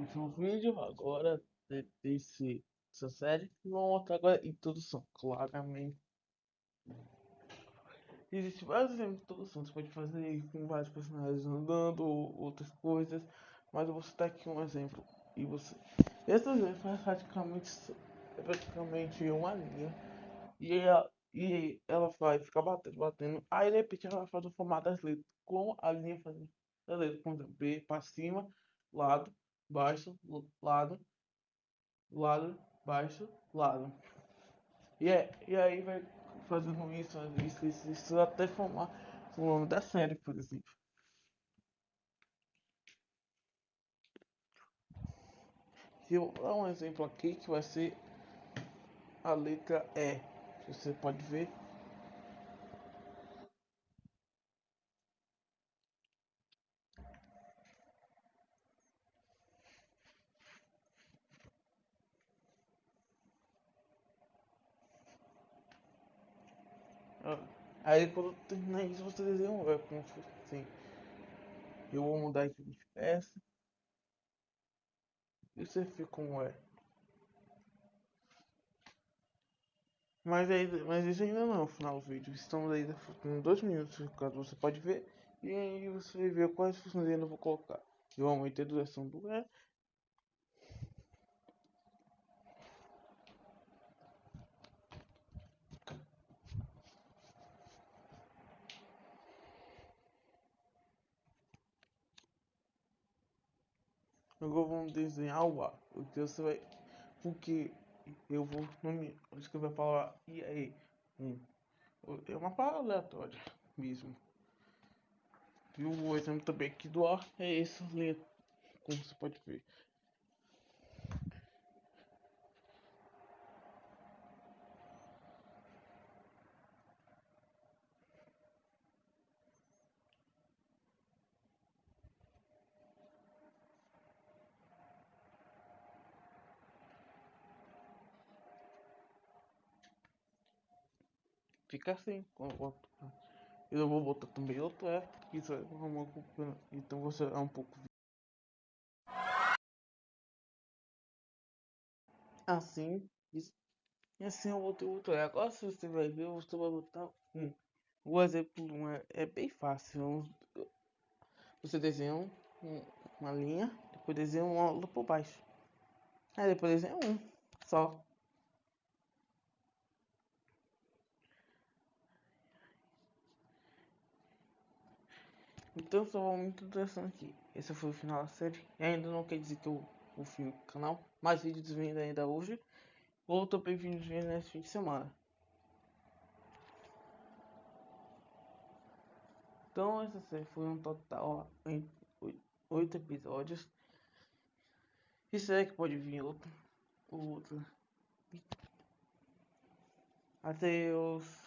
último vídeo agora de- desse, dessa série. Vamos mostrar agora introdução, claramente. Existem vários exemplos de introdução, você pode fazer com vários personagens andando ou outras coisas, mas eu vou citar aqui um exemplo. E você. Exemplo é praticamente, é praticamente uma linha. E ela, e ela vai ficar batendo, batendo. Aí de repente ela vai fazer o formato das letras. Com a linha fazendo a letra. Com B para cima, lado, baixo, lado, lado, baixo, lado. E, é, e aí vai fazendo isso, isso, isso, isso até formar o nome da série, por exemplo. Eu dar um exemplo aqui que vai ser a letra E. Você pode ver. Aí quando terminar isso você desenha um como se fosse assim. Eu vou mudar aqui de peça. E você fica como é. Mas, aí, mas isso ainda não é o final do vídeo. Estamos ainda com dois minutos, caso você pode ver. E aí você ver quais funções eu vou colocar. Eu aumentei a duração do E. Agora vamos desenhar o A. Porque você vai. Porque eu vou nome, escrever a palavra e aí. Um. É uma palavra aleatória mesmo. E o exemplo também aqui do A é essa letra, como você pode ver. Fica assim. Eu vou botar também outro é, isso é uma então você é um pouco assim, isso. e assim eu botei outro é. Agora se você vai ver, você vai botar um. O exemplo um é, é bem fácil. Você desenha um, uma linha, depois desenha uma por baixo. Aí depois desenha um só. Então só muito interessante aqui. Esse foi o final da série. E ainda não quer dizer que eu o fim do canal. Mais vídeos vindo ainda hoje. Ou também vídeos vindo nesse fim de semana. Então essa série foi um total em oito episódios. Isso é que pode vir outro. Outro. Adeus.